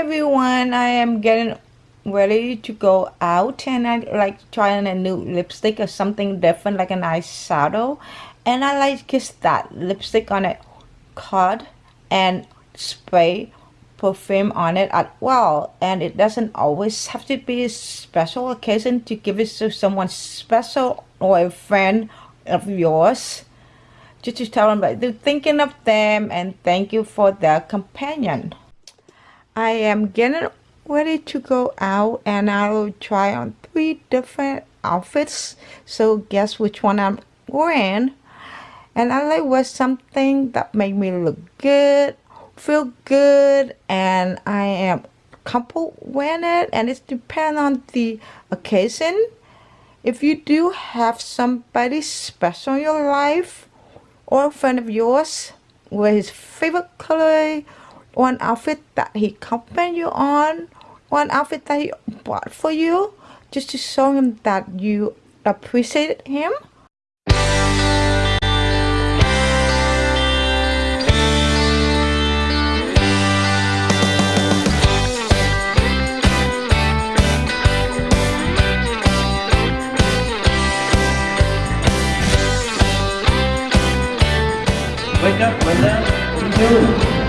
everyone, I am getting ready to go out and I like trying a new lipstick or something different like an eyeshadow. And I like just that lipstick on it card and spray perfume on it as well and it doesn't always have to be a special occasion to give it to someone special or a friend of yours. Just to tell them that you're thinking of them and thank you for their companion I am getting ready to go out and I will try on three different outfits. So guess which one I'm wearing? And I like wear something that make me look good feel good and I am comfortable wearing it. And it depends on the occasion. If you do have somebody special in your life or a friend of yours with his favorite color an outfit that he complimented you on one outfit that he bought for you just to show him that you appreciate him Wake up, Linda. What are you doing?